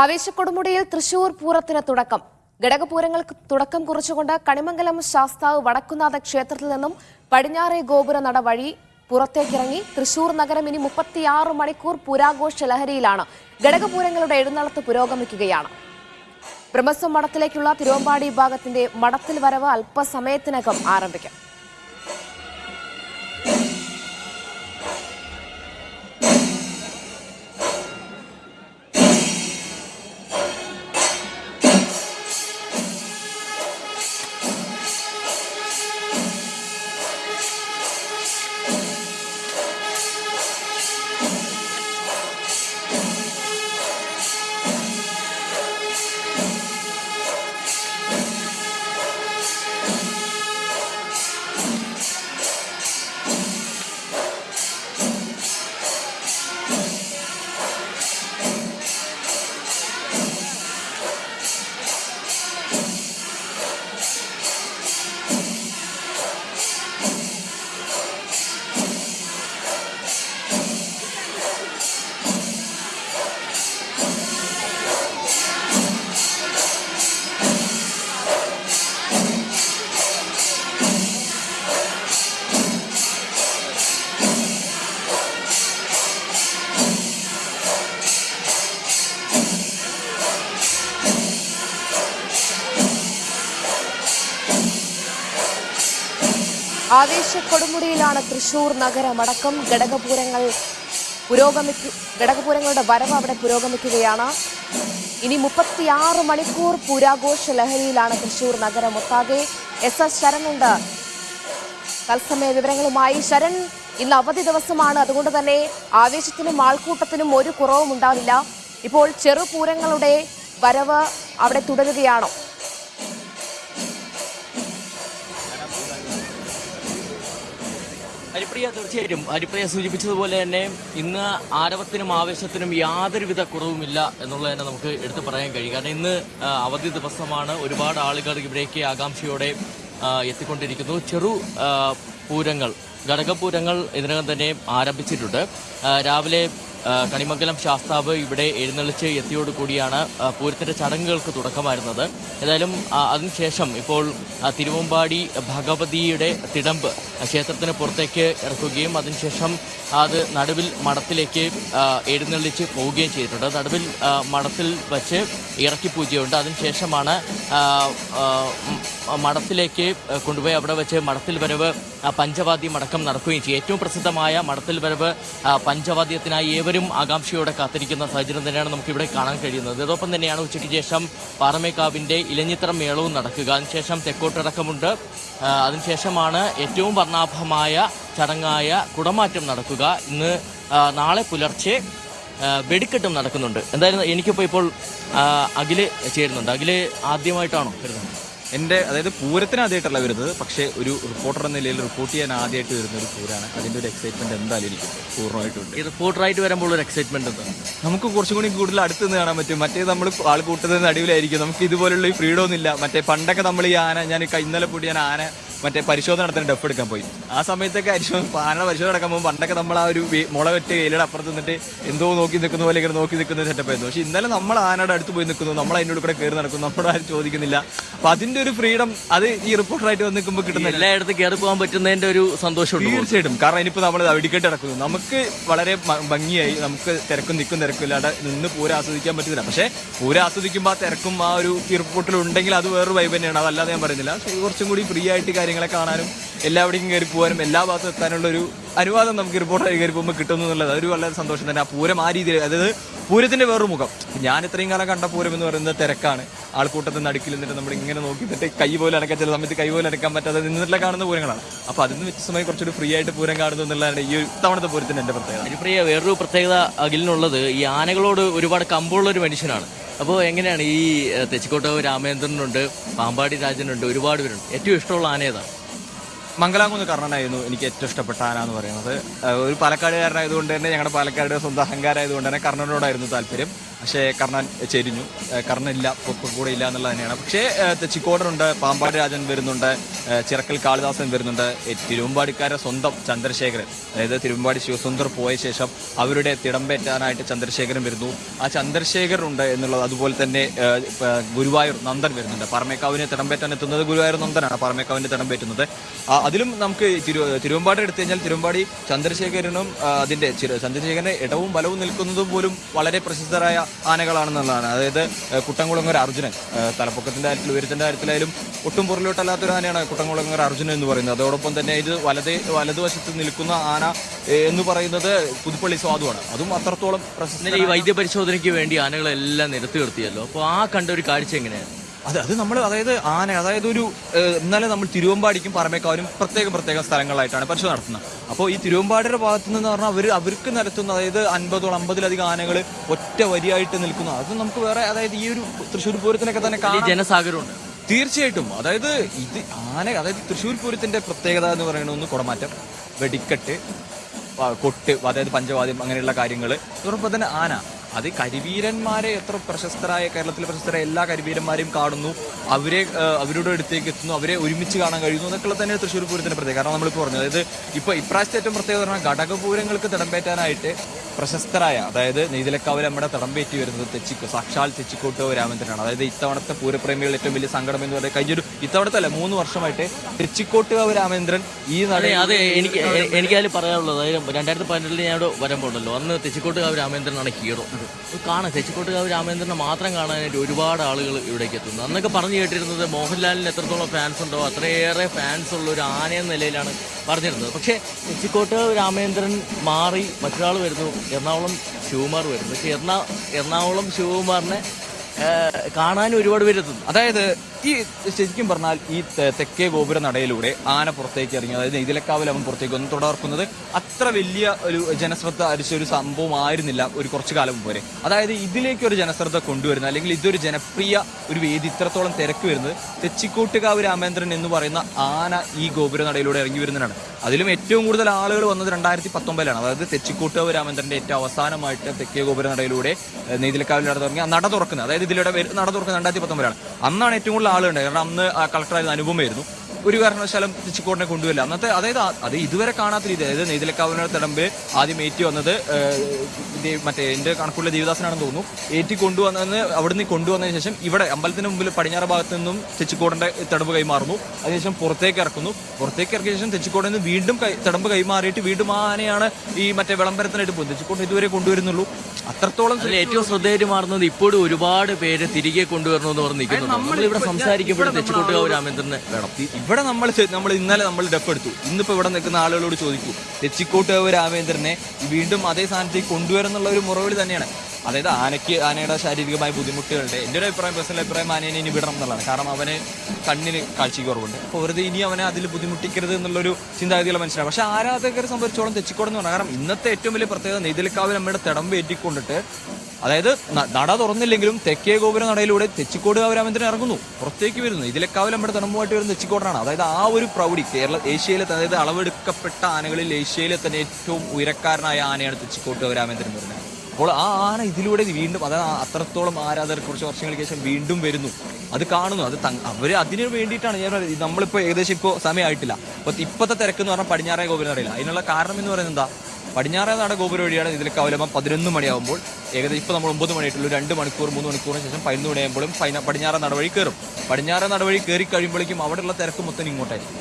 ആവേശക്കൊടുമുടിയിൽ തൃശൂർ പൂരത്തിന് തുടക്കം. ഘടകപൂരങ്ങൾക്ക് തുടക്കം കുറിച്ചുകൊണ്ട് കണിമംഗലം ശാസ്താവ് വടക്കുന്നാഥ ക്ഷേത്രത്തിൽ നിന്നും പടിഞ്ഞാറേ ഗോപുര നട വഴി പുറത്തേക്കിറങ്ങി തൃശൂർ നഗരം ഇനി മുപ്പത്തിയാറ് മണിക്കൂർ പുരാഘോഷ ലഹരിയിലാണ്. ഘടകപൂരങ്ങളുടെ എഴുന്നള്ളത്ത് പുരോഗമിക്കുകയാണ്. ബ്രഹ്മസ്വം മഠത്തിലേക്കുള്ള തിരുവമ്പാടി വിഭാഗത്തിന്റെ മഠത്തിൽ വരവ് അല്പസമയത്തിനകം ആരംഭിക്കും. ആവേശക്കൊടുമുടിയിലാണ് തൃശൂർ നഗരമടക്കം ഘടകപൂരങ്ങൾ പുരോഗമിക്കു ഘടകപൂരങ്ങളുടെ വരവ് അവിടെ പുരോഗമിക്കുകയാണ്. ഇനി മുപ്പത്തിയാറ് മണിക്കൂർ പൂരാഘോഷ ലഹരിയിലാണ് തൃശൂർ നഗരം. ഒത്താകെ എസ് എസ് ശരണുണ്ട് തത്സമയ വിവരങ്ങളുമായി ശരൺ ഇന്ന് അവധി ദിവസമാണ്. അതുകൊണ്ട് തന്നെ ആവേശത്തിനും ആൾക്കൂട്ടത്തിനും ഒരു കുറവും ഉണ്ടാവില്ല ഇപ്പോൾ ചെറുപൂരങ്ങളുടെ വരവ് അവിടെ തുടരുകയാണോ. ഹരിപ്രിയ തീർച്ചയായിട്ടും. ഹരിപ്രിയ സൂചിപ്പിച്ചതുപോലെ തന്നെ ഇന്ന് ആരവത്തിനും ആവേശത്തിനും യാതൊരുവിധ കുറവുമില്ല എന്നുള്ളത് തന്നെ നമുക്ക് എടുത്തു പറയാൻ കഴിയും. കാരണം ഇന്ന് അവധി ദിവസമാണ്. ഒരുപാട് ആളുകൾ ഇവിടേക്ക് ആകാംക്ഷയോടെ എത്തിക്കൊണ്ടിരിക്കുന്നു. ചെറു പൂരങ്ങൾ ഘടകപൂരങ്ങൾ ഇതിനകം തന്നെ ആരംഭിച്ചിട്ടുണ്ട്. രാവിലെ കണിമംഗലം ശാസ്താവ് ഇവിടെ എഴുന്നള്ളിച്ച് എത്തിയോടുകൂടിയാണ് കൂടിയാണ് പൂരത്തിന്റെ ചടങ്ങുകൾക്ക് തുടക്കമായിരുന്നത്. ഏതായാലും അതിനുശേഷം ഇപ്പോൾ തിരുവമ്പാടി ഭഗവതിയുടെ തിടമ്പ് ക്ഷേത്രത്തിന് പുറത്തേക്ക് ഇറക്കുകയും അതിനുശേഷം അത് നടുവിൽ മഠത്തിലേക്ക് എഴുന്നള്ളിച്ച് പോവുകയും ചെയ്തിട്ടുണ്ട്. നടുവിൽ മഠത്തിൽ വച്ച് ഇറക്കി പൂജയുണ്ട്. അതിനുശേഷമാണ് മഠത്തിലേക്ക് കൊണ്ടുപോയി അവിടെ വെച്ച് മഠത്തിൽ വരവ് പഞ്ചവാദ്യം അടക്കം നടക്കുകയും ചെയ്യും. ഏറ്റവും പ്രസിദ്ധമായ മഠത്തിൽ വരവ് പഞ്ചവാദ്യത്തിനായി ഏവരും ആകാംക്ഷയോടെ കാത്തിരിക്കുന്ന സാഹചര്യം തന്നെയാണ് നമുക്ക് ഇവിടെ കാണാൻ കഴിയുന്നത്. ഇതോടൊപ്പം തന്നെയാണ് ഉച്ചയ്ക്ക് ശേഷം പാറമേക്കാവിന്റെ ഇലഞ്ഞിത്തറ മേളവും നടക്കുക. അതിനുശേഷം തെക്കോട്ടിറക്കമുണ്ട് അതിനുശേഷമാണ് ഏറ്റവും വർണാഭമായ ചടങ്ങായ കുടമാറ്റം നടക്കുക. ഇന്ന് നാളെ പുലർച്ചെ വെടിക്കെട്ടും നടക്കുന്നുണ്ട്. എന്തായാലും എനിക്കിപ്പോൾ ഇപ്പോൾ അഖിൽ ചേരുന്നുണ്ട്. അഖിൽ ആദ്യമായിട്ടാണോ വരുന്നത്? എന്റെ അതായത് പൂരത്തിന് ആദ്യമായിട്ടല്ല വരുന്നത്. പക്ഷേ ഒരു റിപ്പോർട്ടർ എന്ന നിലയിൽ റിപ്പോർട്ട് ചെയ്യാൻ ആദ്യമായിട്ട് വരുന്ന ഒരു പൂരാണ്. അതിന്റെ ഒരു എക്സൈറ്റ്മെന്റ് എന്തായാലും എനിക്ക് പൂർണമായിട്ടുണ്ട് ഈ റിപ്പോർട്ടറായിട്ട് വരുമ്പോൾ ഒരു എക്സൈറ്റ്മെന്റ് എന്താണ് നമുക്ക് കുറച്ചും കൂടി കൂടുതൽ അടുത്ത് നിന്ന് കാണാൻ പറ്റും. മറ്റേ നമ്മൾ ആൾ കൂട്ടുന്നതിന് അടിപൊളിയായിരിക്കും നമുക്ക് ഇതുപോലുള്ള ഈ ഫ്രീഡം ഒന്നുമില്ല. മറ്റേ പണ്ടൊക്കെ നമ്മൾ ഈ ആന ഞാൻ ഇന്നലെ കൂടി ഞാൻ ആന മറ്റേ പരിശോധന നടത്താൻ ഡെഫ് എടുക്കാൻ പോയി. ആ സമയത്തൊക്കെ പരിശോധന ആന പരിശോധന നടക്കാൻ പോകുമ്പോൾ പണ്ടൊക്കെ നമ്മൾ ആ ഒരു മുള വെട്ടി വെയിലയുടെ അപ്പുറത്ത് നിന്നിട്ട് എന്തോ നോക്കി നിൽക്കുന്ന പോലെ ഇങ്ങനെ നോക്കി നിൽക്കുന്ന സെറ്റപ്പ് ആയിരുന്നു. പക്ഷേ ഇന്നലെ നമ്മൾ ആനയുടെ അടുത്ത് പോയി നിൽക്കുന്നു. നമ്മൾ അതിന്റെ കൂടെ കയറി നടക്കുന്നു. നമ്മളോട് ആരും ചോദിക്കുന്നില്ല. അപ്പൊ അതിന്റെ ഒരു ഫ്രീഡം അത് ഈ റിപ്പോർട്ടറായിട്ട് വന്ന് നിൽക്കുമ്പോൾ കിട്ടുന്ന എല്ലായിടത്തും കയറി പോകാൻ പറ്റുന്നതിന്റെ ഒരു സന്തോഷം തീർച്ചയായിട്ടും. കാരണം ഇനിയിപ്പോൾ നമ്മൾ വെടിക്കെട്ട് നടക്കുന്നു നമുക്ക് വളരെ ഭംഗിയായി നമുക്ക് തിരക്കും നിൽക്കും തിരക്കും ഇല്ലാതെ നിന്ന് പൂരം ആസ്വദിക്കാൻ പറ്റുന്നില്ല. പക്ഷേ പൂരം ആസ്വദിക്കുമ്പോൾ ആ തിരക്കും ആ ഒരു റിപ്പോർട്ടിൽ ഉണ്ടെങ്കിൽ അത് വേറൊരു വൈബ് തന്നെയാണ്. അതല്ലാതെ ഞാൻ പറയുന്നില്ല. കുറച്ചും കൂടി ഫ്രീ ആയിട്ട് കാര്യങ്ങളെ കാണാനും എല്ലാവിടേക്കും കയറി പോകാനും എല്ലാ ഭാഗത്തും എത്താനുള്ള ഒരു അനുവാദം നമുക്ക് റിപ്പോർട്ടായി കയറി പോകുമ്പോൾ കിട്ടുന്നു എന്നുള്ളത് അതൊരു വളരെ സന്തോഷം തന്നെ. ആ പൂരം ആ രീതിയിൽ അതായത് പൂരത്തിന്റെ വേറൊരു മുഖം. ഞാൻ ഇത്രയും കാലം കണ്ട പൂരം എന്ന് പറയുന്നത് തിരക്കാണ്. ആൾക്കൂട്ടത്തിൽ നടുക്കിൽ നിന്നിട്ട് നമ്മൾ ഇങ്ങനെ നോക്കി നിന്നിട്ട് കൈ പോലെ അടക്കാൻ ചില സമയത്ത് കൈ പോലെ അടക്കാൻ പറ്റാതെ നിന്നിട്ടുള്ള കാണുന്ന പൂരങ്ങളാണ്. അപ്പോൾ അതിന് വ്യത്യസ്തമായി കുറച്ചൊരു ഫ്രീ ആയിട്ട് പൂരം കാണുന്നു എന്നുള്ളതാണ് ഈ തവണത്തെ പൂരത്തിന്റെ എന്റെ പ്രത്യേകത. ഹരിപ്രിയ വേറൊരു പ്രത്യേകത അഖിലിനുള്ളത് ഈ ആനകളോട് ഒരുപാട് കമ്പുള്ള ഒരു മനുഷ്യനാണ്. അപ്പോൾ എങ്ങനെയാണ് ഈ ഏഹ്, തെച്ചിക്കോട്ട് രാമേന്ദ്രനുണ്ട് പാമ്പാടി രാജനുണ്ട് ഒരുപാട് പേരുണ്ട്. ഏറ്റവും ഇഷ്ടമുള്ള ആന ഏതാണ്? മംഗലാംകുന്ന് കർണനായിരുന്നു എനിക്ക് ഏറ്റവും ഇഷ്ടപ്പെട്ട ആന എന്ന് പറയുന്നത്. ഒരു പാലക്കാടുകാരനായതുകൊണ്ട് തന്നെ ഞങ്ങളുടെ പാലക്കാട് സ്വന്തം അഹങ്കാരമായതുകൊണ്ട് തന്നെ കർണനോടായിരുന്നു താല്പര്യം. പക്ഷേ കർണൻ ചെരിഞ്ഞു. കർണനില്ല കൂടെ ഇല്ല എന്നുള്ളത് തന്നെയാണ്. പക്ഷേ ചിക്കോടനുണ്ട് പാമ്പാട് രാജൻ വരുന്നുണ്ട് ചിറക്കൽ കാളിദാസൻ വരുന്നുണ്ട്. തിരുവമ്പാടിക്കാരുടെ സ്വന്തം ചന്ദ്രശേഖരൻ അതായത് തിരുവമ്പാടി ശിവസുന്ദർ പോയ ശേഷം അവരുടെ തിടമ്പേറ്റാനായിട്ട് ചന്ദ്രശേഖരൻ വരുന്നു. ആ ചന്ദ്രശേഖരൻ ഉണ്ട് എന്നുള്ളത് അതുപോലെ തന്നെ ഗുരുവായൂർ നന്ദൻ വരുന്നുണ്ട്. പറമേക്കാവിനെ തിടമ്പേറ്റാൻ എത്തുന്നത് ഗുരുവായൂർ നന്ദനാണ്. പറമേക്കാവിനെ തിടമ്പേറ്റുന്നത് അതിലും നമുക്ക് തിരു തിരുവമ്പാടി എടുത്തു കഴിഞ്ഞാൽ തിരുവമ്പാടി ചന്ദ്രശേഖരനും അതിന്റെ ചന്ദ്രശേഖരന്റെ ഇടവും ബലവും നിൽക്കുന്നതും പോലും വളരെ പ്രസിദ്ധരായ ആനകളാണെന്നുള്ളതാണ്. അതായത് കുട്ടംകുളങ്ങര അർജുനൻ തലപ്പൊക്കത്തിന്റെ കാര്യത്തിൽ ഉയരത്തിന്റെ കാര്യത്തിലായാലും ഒട്ടും പുറലോട്ടല്ലാത്തൊരു ആനയാണ് കുട്ടംകുളങ്ങര അർജുനൻ എന്ന് പറയുന്നത്. അതോടൊപ്പം തന്നെ ഇത് വലതേ വലതുവശത്ത് നിൽക്കുന്ന ആന എന്ന് പറയുന്നത് പുതുപ്പള്ളി സ്വാദുവാണ്. അതും അത്രത്തോളം പ്രശസ്ത ഈ ഈ വൈദ്യപരിശോധനയ്ക്ക് വേണ്ടി ആനകളെല്ലാം നിരത്തി നിർത്തിയല്ലോ. അപ്പോൾ ആ കണ്ട ഒരു കാഴ്ച എങ്ങനെയാണ്? അത് അത് നമ്മൾ അതായത് ആന അതായത് ഒരു ഇന്നലെ നമ്മൾ തിരുവമ്പാടിക്കും പറമേക്കാവിനും പ്രത്യേകം പ്രത്യേകം സ്ഥലങ്ങളായിട്ടാണ് പരിശോധന നടത്തുന്നത്. അപ്പോൾ ഈ തിരുവമ്പാടിയുടെ ഭാഗത്ത് നിന്ന് പറഞ്ഞാൽ അവർ അവർക്ക് നടത്തുന്ന അതായത് അൻപതോളം അമ്പതിലധികം ആനകൾ ഒറ്റ വരിയായിട്ട് നിൽക്കുന്നു. അത് നമുക്ക് വേറെ അതായത് ഈ ഒരു തൃശ്ശൂർ പൂരത്തിനൊക്കെ തന്നെ ജനസാഗരമുണ്ട്. തീർച്ചയായിട്ടും. അതായത് ഇത് ആന അതായത് തൃശ്ശൂർ പൂരത്തിന്റെ പ്രത്യേകത എന്ന് പറയുന്നത് ഒന്ന് കുടമാറ്റം വെടിക്കെട്ട് കൊട്ട് അതായത് പഞ്ചവാദ്യം അങ്ങനെയുള്ള കാര്യങ്ങൾ അതോടൊപ്പം തന്നെ ആന. അത് കരിവീരന്മാരെ എത്ര പ്രശസ്തരായ കേരളത്തിലെ പ്രശസ്തരായ എല്ലാ കരിവീരന്മാരെയും കാണുന്നു. അവരെ അവരുടെ അടുത്തേക്ക് എത്തുന്നു. അവരെ ഒരുമിച്ച് കാണാൻ കഴിയുന്നു എന്നൊക്കെ തന്നെ തൃശ്ശൂർ പൂരത്തിന്റെ പ്രത്യേകത. കാരണം നമ്മളിപ്പോൾ പറഞ്ഞു അതായത് ഇപ്പോൾ ഇപ്രാവശ്യത്തെ ഏറ്റവും പ്രത്യേകത പറഞ്ഞാൽ ഘടകപൂരങ്ങൾക്ക് തിടമ്പേറ്റാനായിട്ട് പ്രശസ്തരായ അതായത് നെയ്തലക്കാവിൽ നമ്മുടെ തടമ്പേറ്റി വരുന്നത് തെച്ചിക്കോ സാക്ഷാൽ തെച്ചിക്കോട്ട് രാമേന്ദ്രനാണ് അതായത് ഇത്തവണത്തെ പൂരപ്രേമികളുടെ ഏറ്റവും വലിയ സങ്കടം എന്ന് പറയുന്നത് കഴിഞ്ഞൊരു ഇത്തവണത്തെ അല്ല മൂന്ന് വർഷമായിട്ട് തെച്ചിക്കോട്ടുകാവ് രാമേന്ദ്രൻ ഈ നട അതെ എനിക്ക് എനിക്കതിൽ പറയാനുള്ളത് അതായത് രണ്ടായിരത്തി പതിനെട്ടിൽ ഞാൻ ഇവിടെ വരുമ്പോണ്ടല്ലോ അന്ന് തെച്ചിക്കോട്ടുകാവ് രാമേന്ദ്രനാണ് ഹീറോ. കാണാൻ കാണാം തെച്ചിക്കോട്ടുകാവ് രാമേന്ദ്രനെ മാത്രം കാണാനായിട്ട് ഒരുപാട് ആളുകൾ ഇവിടേക്ക് എത്തുന്നു. അന്നൊക്കെ പറഞ്ഞു കേട്ടിരുന്നത് മോഹൻലാലിന് എത്രത്തോളം ഫാൻസ് ഉണ്ടോ അത്രയേറെ ഫാൻസ് ഉള്ള ഒരു ആന എന്ന നിലയിലാണ് പറഞ്ഞിരുന്നത്. പക്ഷേ തെച്ചിക്കോട്ടുകാവ് രാമേന്ദ്രൻ മാറി മറ്റൊരാൾ വരുന്നു. എറണാകുളം ശിവകുമാർ വരുന്നു പക്ഷെ എറണാ എറണാകുളം ശിവകുമാറിനെ കാണാൻ ഒരുപാട് പേര് എത്തുന്നു. അതായത് ഈ ശരിക്കും പറഞ്ഞാൽ ഈ തെക്കേ ഗോപുര നടയിലൂടെ ആന പുറത്തേക്ക് ഇറങ്ങി അതായത് ഇതിലക്കാവിൽ അവൻ പുറത്തേക്ക് ഒന്ന് തുടർക്കുന്നത് അത്ര വലിയ ഒരു ജനശ്രദ്ധ അരിച്ച ഒരു സംഭവമായിരുന്നില്ല ഒരു കുറച്ചു കാലം വരെ. അതായത് ഇതിലേക്ക് ഒരു ജനശ്രദ്ധ കൊണ്ടുവരുന്ന അല്ലെങ്കിൽ ഇതൊരു ജനപ്രിയ ഒരു വേദി ഇത്രത്തോളം തിരക്ക് വരുന്നത് തെച്ചിക്കോട്ടുകാവ് രാമേന്ദ്രൻ എന്ന് പറയുന്ന ആന ഈ ഗോപുര നടയിലൂടെ ഇറങ്ങി വരുന്നതാണ് അതിലും ഏറ്റവും കൂടുതൽ ആളുകൾ വന്നത് രണ്ടായിരത്തി പത്തൊമ്പതിലാണ് അതായത് തെച്ചിക്കോട്ടുകാവ് രാമേന്ദ്രന്റെ ഏറ്റവും അവസാനമായിട്ട് തെക്കേ ഗോപുര നടയിലൂടെ നെയ്തിലക്കാവിൽ നട തുടങ്ങി നട തുറക്കുന്നത് അതായത് ഇതിലൂടെ നട തുറക്കുന്നത് രണ്ടായിരത്തി പത്തൊമ്പതിലാണ് അന്നാണ് ഏറ്റവും കൂടുതൽ ആളുണ്ട് കാരണം അന്ന് കളക്ടറായിരുന്ന അനുപമയായിരുന്നു ഒരു കാരണവശാലും തെച്ചിക്കോടിനെ കൊണ്ടുവരില്ല. അന്നത്തെ അതായത് അത് ഇതുവരെ കാണാത്ത രീതി അതായത് നെയ്തിലക്കാവിനോട് തടമ്പിൽ ആദ്യം ഏറ്റി വന്നത് മറ്റേ എന്റെ കണക്കുള്ള ദേവദാസനാണെന്ന് തോന്നുന്നു. ഏറ്റി കൊണ്ടുവന്നതെന്ന് അവിടുന്ന് കൊണ്ടുവന്നതിന് ശേഷം ഇവിടെ അമ്പലത്തിന് മുമ്പിൽ പടിഞ്ഞാറ് ഭാഗത്ത് നിന്നും തെച്ചിക്കോടിന്റെ തടമ്പ് കൈമാറുന്നു. അതിനുശേഷം പുറത്തേക്ക് ഇറക്കുന്നു. പുറത്തേക്ക് ഇറക്കിയ ശേഷം തെച്ചിക്കോടിൽ നിന്ന് വീണ്ടും തടമ്പ് കൈമാറിയിട്ട് വീണ്ടും ആനയാണ് ഈ മറ്റേ വിളംബരത്തിനായിട്ട് പോകുന്നത് തെച്ചിക്കോട് ഇതുവരെ കൊണ്ടുവരുന്നുള്ളൂ. അത്രത്തോളം ഏറ്റവും ശ്രദ്ധേയമാർന്നത് ഇപ്പോഴും ഒരുപാട് പേര് തിരികെ കൊണ്ടുവരണമെന്ന് പറഞ്ഞിരിക്കുന്നു നമ്മൾ നമ്മളിവിടെ സംസാരിക്കുമ്പോഴും തെച്ചിക്കോട്ടുകാവ് രാമേന്ദ്രനെ വേണം. ഇവിടെ നമ്മൾ നമ്മൾ ഇന്നലെ നമ്മൾ ഡെപ്പ് എടുത്തു. ഇന്നിപ്പോൾ ഇവിടെ നിൽക്കുന്ന ആളുകളോട് ചോദിക്കൂ. തെച്ചിക്കോട്ടുകാവ് രാമേന്ദ്രനെ വീണ്ടും അതേ സ്ഥാനത്തേക്ക് കൊണ്ടുവരുന്നുള്ള ഒരു മുറവിളി തന്നെയാണ്. അതായത് ആനയ്ക്ക് ആനയുടെ ശാരീരികമായ ബുദ്ധിമുട്ടുകളുണ്ട് എന്റെ ഒരു അഭിപ്രായം പേഴ്സണൽ അഭിപ്രായം ആനയെ ഇനി വിടണം എന്നുള്ളതാണ്. കാരണം അവന് കണ്ണിന് കാഴ്ചയ്ക്ക് കുറവുണ്ട്. അപ്പോൾ വെറുതെ ഇനി അവനെ അതിൽ ബുദ്ധിമുട്ടിക്കരുത് എന്നുള്ളൊരു ചിന്താഗതിയുള്ള മനസ്സിലാണ് പക്ഷേ ആരാധകരെ സംബന്ധിച്ചോളം തെച്ചിക്കോടെന്ന് പറഞ്ഞാൽ കാരണം ഇന്നത്തെ ഏറ്റവും വലിയ പ്രത്യേകത നെയ്തലിക്കാവിൽ നമ്മുടെ തിടമ്പ് ഏറ്റിക്കൊണ്ടിട്ട് അതായത് നട തുറന്നില്ലെങ്കിലും തെക്കേ ഗോപുര നടയിലൂടെ തെച്ചിക്കോട് കാവരാമേന്ദ്രൻ ഇറങ്ങുന്നു. പുറത്തേക്ക് വരുന്നു. ഇതിലെക്കാവിൽ നമ്മുടെ തണുമ്പുമായിട്ട് വരുന്ന തെച്ചിക്കോടാണ്. അതായത് ആ ഒരു പ്രൗഢി കേരള ഏഷ്യയിലെ അതായത് അളവെടുക്കപ്പെട്ട ആനകളിൽ ഏഷ്യയിലെ തന്നെ ഏറ്റവും ഉയരക്കാരനായ ആനയാണ് തെച്ചിക്കോട്ട് കാവരാമേന്ദ്രൻ എന്ന് പറയുന്നത് അപ്പോൾ ആ ആന ഇതിലൂടെ വീണ്ടും അതായത് അത്രത്തോളം ആരാധകർ കുറച്ച് വർഷങ്ങൾക്ക് ശേഷം വീണ്ടും വരുന്നു. അത് കാണുന്നു. അത് അവർ അതിനു വേണ്ടിയിട്ടാണ് ഞാൻ. നമ്മളിപ്പോൾ ഏകദേശം ഇപ്പോൾ സമയമായിട്ടില്ല. അപ്പോൾ ഇപ്പോഴത്തെ തിരക്ക് എന്ന് പറഞ്ഞാൽ പടിഞ്ഞാറേ ഗോപുരം അറിയില്ല അതിനുള്ള കാരണം എന്ന് പറയുന്നത് എന്താ? പടിഞ്ഞാറേ നട ഗോപുരം വഴിയാണ് ഇതിൽ കവലമ പതിനൊന്ന് മണിയാകുമ്പോൾ ഏകദേശം ഇപ്പോൾ നമ്മൾ ഒമ്പത് മണിയായിട്ടുള്ളൂ. രണ്ട് മണിക്കൂർ മൂന്ന് മണിക്കൂറിന് ശേഷം പതിനൊന്ന് മണിയാകുമ്പോഴും പടിഞ്ഞാറേ നടവഴി കയറും. പടിഞ്ഞാറേ നടവഴി കയറി കഴിയുമ്പോഴേക്കും അവിടെയുള്ള തിരക്ക് മൊത്തം ഇങ്ങോട്ടായിരിക്കും.